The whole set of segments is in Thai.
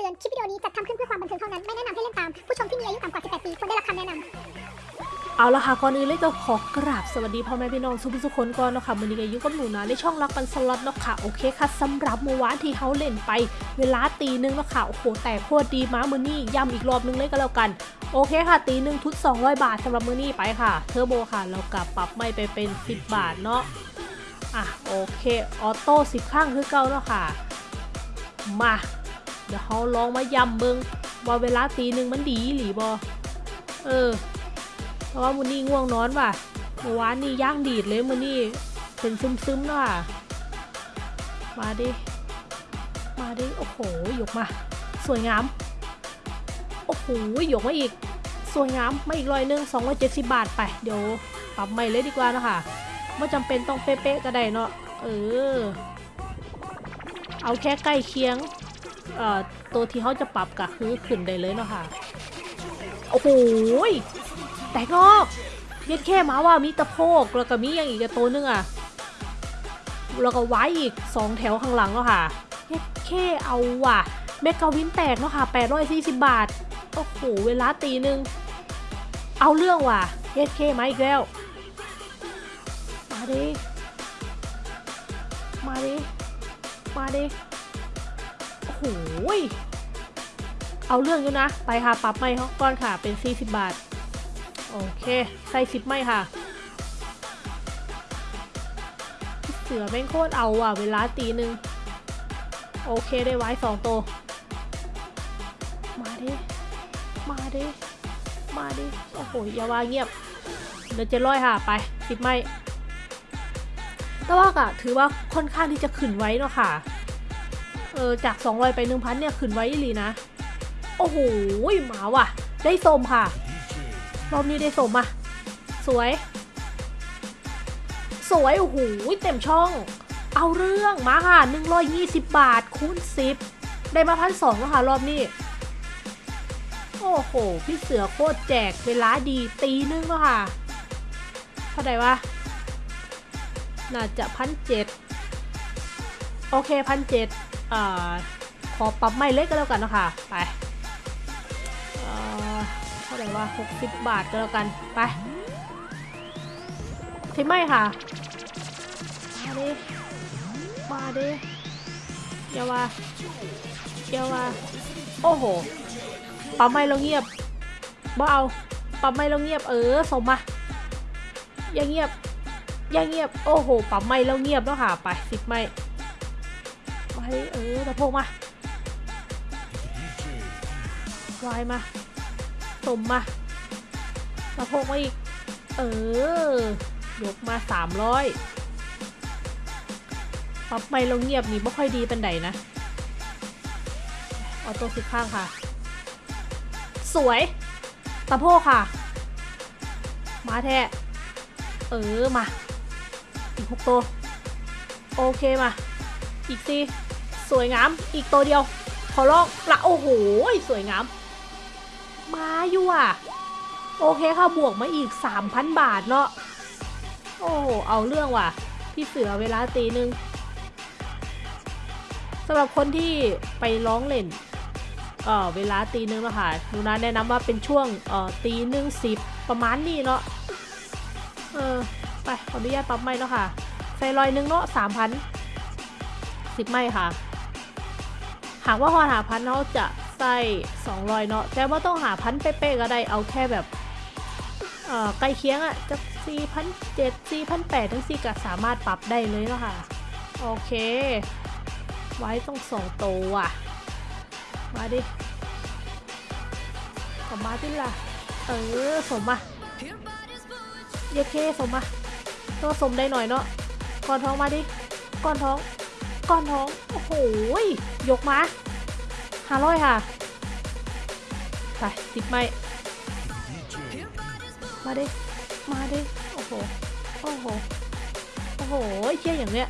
ตือน คลิปวิดีโอนี้จัดทำขึ้นเพื่อความบันเทิงเท่านั้น ไม่แนะนำให้เล่นตาม ผู้ชมที่มีอายุต่ำกว่า 18 ปีควรได้รับคำแนะนำเอาละค่ะก่อนอื่นเลยก็ขอกราบสวัสดีพ่อแม่พี่น้องทุกทุกๆคนก่อนเนาะค่ะวันนี้ก็อยู่กับหนูนะในช่องรักปันสล็อตเนาะค่ะโอเคค่ะสำหรับเมื่อวานที่เขาเล่นไป เวลาตีหนึ่งเนาะค่ะโอ้โหแต่โคตรดีมามือนี่ย้ำอีกรอบนึงเลยก็แล้วกันโอเคค่ะ ตีหนึ่งทุน200 บาทสำหรับมือนี่ไปค่ะ เทอร์โบค่ะ เรากลับปรับไม่ไปเป็น 10 บาทเนาะอะโอเค ออโต้10 ข้างคือเก่าเนาะค่ะ มา เดี๋ยวเขาลองมาย้ำเบิงว่าเวลาตีหนึ่งมันดีหรือบ่เออ เพราะว่ามือนี่ง่วงนอนว่ะเมื่อวานนี่ย่างดีดเลยมือนี่เป็นซึมๆเนาะค่ะมาดิ มาดิ โอ้โหยกมา สวยงาม โอ้โหยกมาอีก สวยงามมาอีกร้อยหนึ่งสองร้อยเจ็ดสิบบาทไปเดี๋ยวปรับใหม่เลยดีกว่านะคะไม่จำเป็นต้องเป๊ะๆก็ได้เนาะเออ เอาแค่ใกล้เคียง ตัวที่เขาจะปรับก็คือขึ้นได้เลยเนาะค่ะ โอ้โหยแตกงอกเย็ดแค่มาว่ามีตะโพกแล้วก็มีอย่างอีกตัวนึงอะแล้วก็ไว้อีกสองแถวข้างหลังเนาะค่ะเย็ดแค่เอาว่ะเมกาวินแตกเนาะค่ะ840 บาท โอ้โห เวลาตีหนึ่งเอาเรื่องว่ะเย็ดแค่มาอีกแล้ว มาดิ มาดิ มาดิ โหยเอาเรื่องอยู่นะ ไปค่ะ ปรับไม่เขาก่อนค่ะ เป็น 40 บาท โอเค ใส่10ไม่ค่ะ เสือแม่งโคตรเอาอะ เวลาตีหนึ่ง โอเคได้ไว้สองตัว มาดิ มาดิ มาดิ โอ้โห อย่าว่าเงียบ เดี๋ยวจะร้อยค่ะ ไปสิบไม่แต่ว่ากะถือว่าค่อนข้างที่จะขึ้นไว้เนาะค่ะ เออจาก 200 ไป 1,000 เนี่ยขึ้นไว้อีหลีนะ โอ้โหหมาว่ะ ได้สมค่ะ รอบนี้ได้สมอะ สวย สวย โอ้โหเต็มช่อง เอาเรื่องมาค่ะ 120 บาท คูณ 10 ได้มาพันสองแล้วค่ะ รอบนี้ โอ้โห พี่เสือโคตรแจกเวลาดีตีนึงแล้วค่ะเท่าไหร่วะน่าจะพันเจ็ดโอเคพันเจ็ด อขอปรับไม่เล็กก็แล้วกันนะคะไปเอ่อเท่าไหร่ว่า 60 บาทก็แล้วกันไปทิไม่ค่ะ มาดิ มาดิเยาว่าเยาว่าโอ้โหปั๊มไม่เราเงียบบ่เอาปั๊มไม่เราเงียบเออสมมาย่าเงียบย่าเงียบ โอ้โหปั๊มไม่เราเงียบแล้วค่ะ ไปสิบไม่ ไปเออตะโพกมาวายมาสมมาตะโพกมาอีก เออยกมาสามร้อยปับไม่เราเงียบนี่ไม่ค่อยดีเป็นไดนะ ออโต้สิบข้างค่ะ สวยตะโพกค่ะ มาแท้ เออมา อีกหกตัว โอเคมา อีกสี่ สวยงาม อีกตัวเดียว ขอลองละโอ้โห สวยงาม มาอยู่อะ โอเคค่ะ บวกมาอีก 3,000 บาทเนาะ โอ้เอาเรื่องว่ะ พี่เสือเวลาตีหนึ่งสำหรับคนที่ไปร้องเล่นเอ่อเวลาตีหนึ่งแล้วค่ะหนูนะแนะนำว่าเป็นช่วงเออตีหนึ่งสิบประมาณนี้เนาะ เออ ไปขออนุญาตปรับไม่เนาะค่ะใส่รอยหนึ่งเนาะสามพันสิบไม่ค่ะ หากว่าฮอนหาพันเขาจะใส่สองรอยเนาะแต่ว่าต้องหาพันเป๊ะๆก็ได้เอาแค่แบบเอ่อใกล้เคียงอะจะสี่พันเจ็ดซีพันแปดทั้งสี่ก็สามารถปรับได้เลยเนาะค่ะ โอเค ไว้ต้องสองตัวอะมาดิออกมาดิล่ะ เออสมมาเยเคสมมาตัวสมได้หน่อยเนาะก้อนท้องมาดิก้อนท้อง ก้อนท้อง โอ้โหยยกมาห้าร้อยค่ะ ไปสิบไม่มาดิ มาดิ โอ้โห โอ้โห โอ้โหเชี่ยอย่างเนี้ย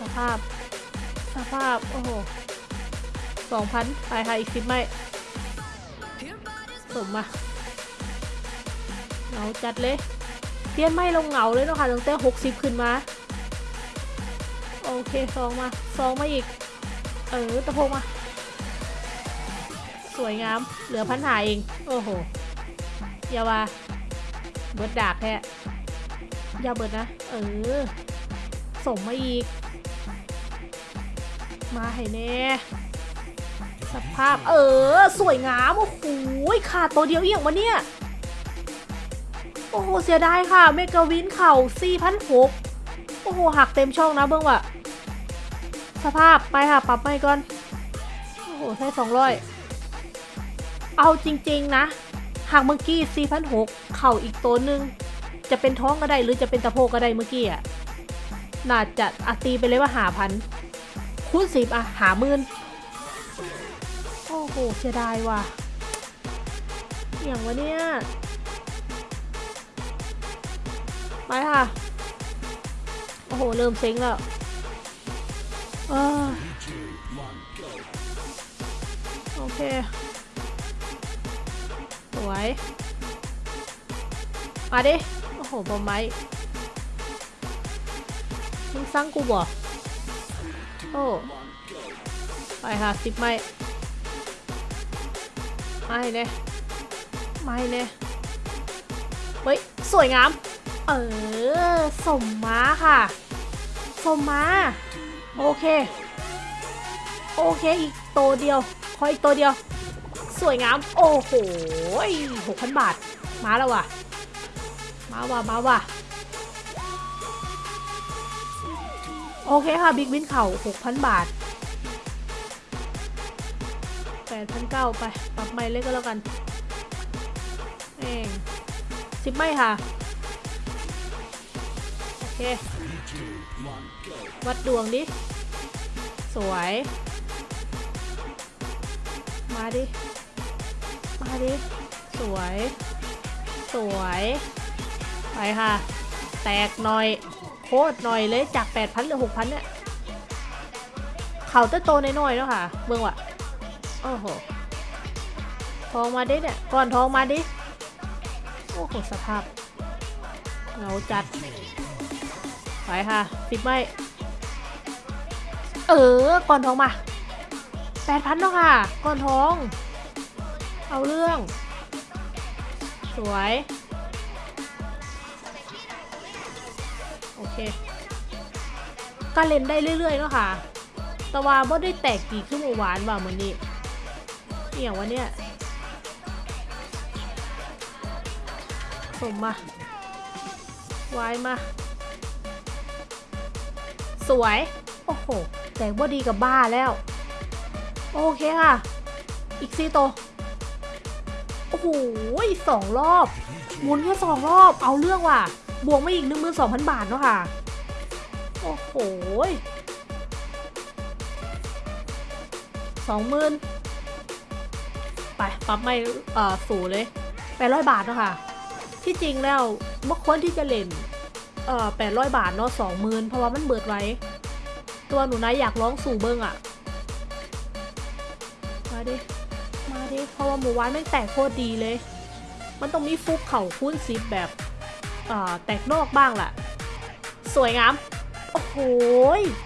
สภาพ สภาพ โอ้โหสองพันไปค่ะอีกสิบไม่สมมาเหงาจัดเลยเปลี่ยนไม่ลงเหงาเลยเนาะค่ะตั้งแต่หกสิบขึ้นมา โอเคสองมาสองมาอีก เออตะโพกมา สวยงาม เหลือพันหาเอง โอ้โหอย่าว่าเบิดดากแท้อย่าเบิดนะ เออส่งมาอีก มาให้แน่สภาพเออ สวยงามโอ้โหขาดตัวเดียวเอียงวะเนี่ย โอ้โห เสียดายค่ะ เมกาวินเข่า4,006โอ้โห หักเต็มช่องนะเบิ้งว่ะ สภาพไปค่ะปรับไปก่อน โอ้โหใช้200เอาจริงๆนะ หากเมื่อกี้4,006เข่าอีกตัวหนึ่งจะเป็นท้องก็ได้หรือจะเป็นตะโพกก็ได้เมื่อกี้อะน่าจะอาตีไปเลยว่าหาพันคูณสิบอะหาหมื่นโอ้โหเสียดายว่ะอย่างวะเนี่ยไปค่ะ โอ้โห เริ่มเซ็งแล้ว โอเค สวย มาดิ โอ้โห บอมไม้มึงสร้างกูบ่โอ้ ไปค่ะสิบไม้ไม่เน่ไม่เน่เฮ้ย สวยงาม เออ สมมาค่ะ สมมา โอเค โอเคอีกตัวเดียวขออีกตัวเดียว สวยงาม โอ้โหหกพันบาท มาแล้วว่ะ มาว่ะ มาว่ะ โอเคค่ะ บิ๊กวินเข่า6,000บาท8,900ไป ปรับใหม่เลยก็แล้วกันเองสิบไม่ค่ะ เค วัดดวงดิ สวย มาดิ มาดิ สวย สวย ไปค่ะ แตกหน่อย โคตรหน่อยเลยจาก 8,000เหลือ 6,000 เนี่ย เขาจะโตในน้อยๆแล้วค่ะ เบิ่งว่ะโอ้โห ทองมาดิเนี่ย ก่อนทองมาดิ โอ้โห สภาพเหงาจัด ไปค่ะสิบไม่ เออ ก่อนทองมา8,000แล้วค่ะ ก่อนทอง เอาเรื่อง สวย โอเคก็เล่นได้เรื่อยๆเนาะค่ะแต่ว่าบ่ได้แตกกี่ขึ้นมาหวานว่าเหมือนนี้อหย่างวะเนี่ยสมมา ไวายมา สวย โอ้โหแตกบ่ดีกับบ้าแล้ว โอเคค่ะ อีกสี่ตัวโอ้โหสองรอบ หมุนแค่สองรอบ เอาเรื่องว่ะ บวกมาอีกหนึ่งหมื่นสองพันบาทเนาะค่ะ โอ้โหสองหมื่นไปปรับไม่เอ่อสูเลยแปดร้อยบาทเนาะค่ะ ที่จริงแล้วเมื่อควรที่จะเล่น เอ่อแปดร้อยบาทเนาะสองหมื่นเพราะว่ามันเบิดไว้ ตัวหนูนะอยากร้องสู่เบิ้งอะมาดิ มาดิ เพราะว่าหมูวานไม่แตกโคตรดีเลย มันต้องมีฟุกเข่าคุ้นซิปแบบเอ่อแตกนอกบ้างแหละสวยงาม โอ้โห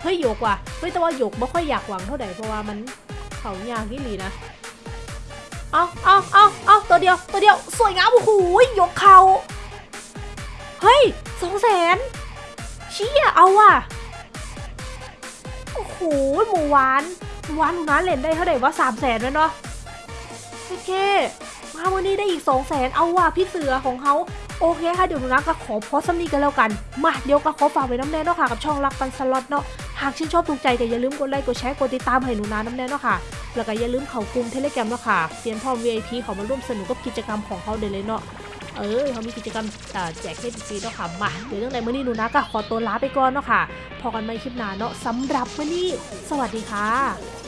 เฮ้ยหยกว่ะเฮ้ยแต่ว่าหยกไม่ค่อยอยากหวังเท่าไหร่เพราะว่ามันเข่ายากนี่หลีนะเอาเอาเอาเอาตัวเดียว ตัวเดียว สวยงาม โอ้โหยหยกเขา เฮ้ย สองแสนเชี่ยเอาว่ะ โอ้โหหมูหวานหมูหวานหนูนะเล่นได้เท่าไหร่ว่าสามแสนแล้วเนาะโอเคมาวันนี้ได้อีก2 0 0แสนเอาว่ะพี่เสือของเขาโอเคค่ะเดี๋ยวหนูนะก็ขอพอสำนี้กันแล้วกันมาเดี๋ยวก็ขอฝากไว้นำแน่เนาะค่ะกับช่องรักปันสล็อตเนาะหากชื่นชอบถูกใจก็อย่าลืมกดไลค์กดแชร์กดติดตามให้หนูนะนำแน่เนาะค่ะแล้วก็อย่าลืมเข้ากลุ่ม Telegram เนาะค่ะเซียนพร้อม VIP เขามาร่วมสนุกกับกิจกรรมของเขาเดี๋ยวเลยเนาะ เออเขามีกิจกรรมแจกเครดิตฟรีเนาะค่ะมาเดี๋ยวเรื่องในมื่อนี้หนูนะก็ขอตัวลาไปก่อนเนาะค่ะพ้อกันใหม่คลิปหน้าเนาะสำหรับมื่อนี้สวัสดีค่ะ